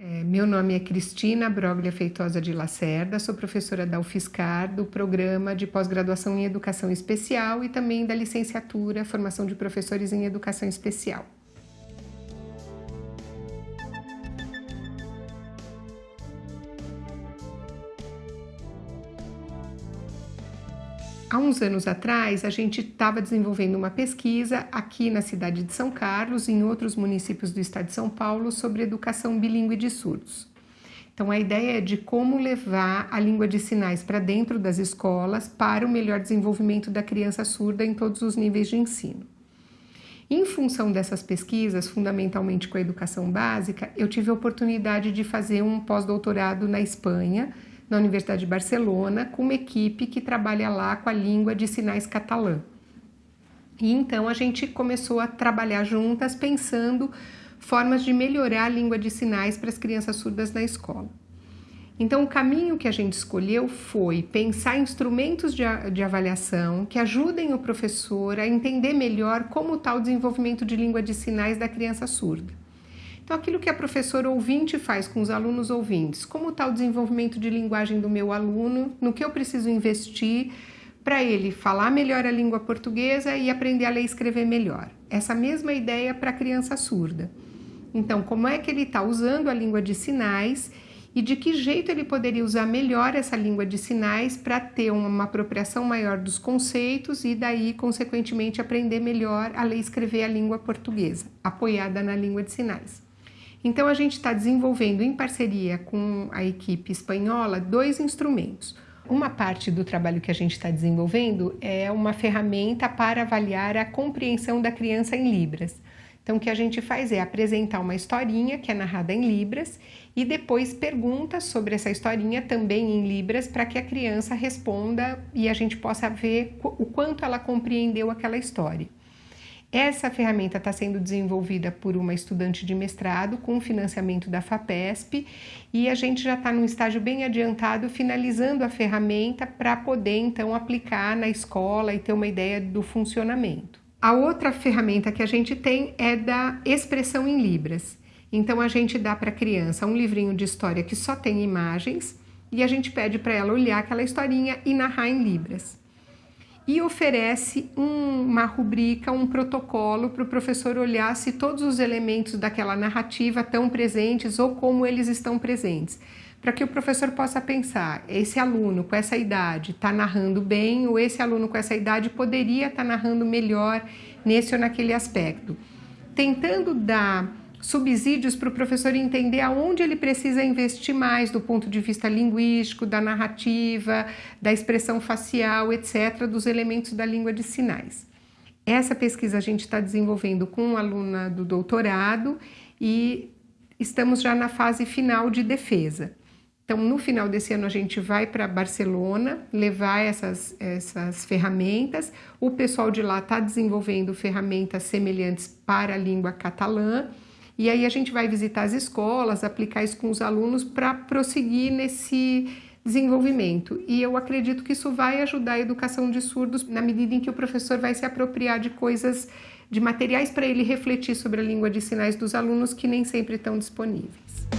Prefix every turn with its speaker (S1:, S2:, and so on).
S1: É, meu nome é Cristina Broglia Feitosa de Lacerda, sou professora da UFSCar, do programa de pós-graduação em Educação Especial e também da licenciatura, formação de professores em Educação Especial. Há uns anos atrás, a gente estava desenvolvendo uma pesquisa aqui na cidade de São Carlos e em outros municípios do estado de São Paulo sobre educação bilíngue de surdos. Então, a ideia é de como levar a língua de sinais para dentro das escolas para o melhor desenvolvimento da criança surda em todos os níveis de ensino. Em função dessas pesquisas, fundamentalmente com a educação básica, eu tive a oportunidade de fazer um pós-doutorado na Espanha, na Universidade de Barcelona, com uma equipe que trabalha lá com a língua de sinais catalã. E então a gente começou a trabalhar juntas pensando formas de melhorar a língua de sinais para as crianças surdas na escola. Então, o caminho que a gente escolheu foi pensar instrumentos de, de avaliação que ajudem o professor a entender melhor como está o desenvolvimento de língua de sinais da criança surda. Então, aquilo que a professora ouvinte faz com os alunos ouvintes, como está o desenvolvimento de linguagem do meu aluno, no que eu preciso investir para ele falar melhor a língua portuguesa e aprender a ler e escrever melhor. Essa mesma ideia para a criança surda. Então, como é que ele está usando a língua de sinais e de que jeito ele poderia usar melhor essa língua de sinais para ter uma apropriação maior dos conceitos e daí, consequentemente, aprender melhor a ler e escrever a língua portuguesa, apoiada na língua de sinais. Então, a gente está desenvolvendo em parceria com a equipe espanhola dois instrumentos. Uma parte do trabalho que a gente está desenvolvendo é uma ferramenta para avaliar a compreensão da criança em Libras. Então, o que a gente faz é apresentar uma historinha que é narrada em Libras e depois perguntas sobre essa historinha também em Libras para que a criança responda e a gente possa ver o quanto ela compreendeu aquela história. Essa ferramenta está sendo desenvolvida por uma estudante de mestrado com financiamento da FAPESP e a gente já está num estágio bem adiantado finalizando a ferramenta para poder então aplicar na escola e ter uma ideia do funcionamento. A outra ferramenta que a gente tem é da expressão em Libras. Então a gente dá para a criança um livrinho de história que só tem imagens e a gente pede para ela olhar aquela historinha e narrar em Libras e oferece um, uma rubrica, um protocolo para o professor olhar se todos os elementos daquela narrativa estão presentes ou como eles estão presentes. Para que o professor possa pensar, esse aluno com essa idade está narrando bem ou esse aluno com essa idade poderia estar tá narrando melhor nesse ou naquele aspecto. Tentando dar subsídios para o professor entender aonde ele precisa investir mais do ponto de vista linguístico, da narrativa, da expressão facial, etc., dos elementos da língua de sinais. Essa pesquisa a gente está desenvolvendo com uma aluna do doutorado e estamos já na fase final de defesa. Então, no final desse ano, a gente vai para Barcelona levar essas, essas ferramentas. O pessoal de lá está desenvolvendo ferramentas semelhantes para a língua catalã e aí a gente vai visitar as escolas, aplicar isso com os alunos para prosseguir nesse desenvolvimento. E eu acredito que isso vai ajudar a educação de surdos na medida em que o professor vai se apropriar de coisas, de materiais para ele refletir sobre a língua de sinais dos alunos que nem sempre estão disponíveis.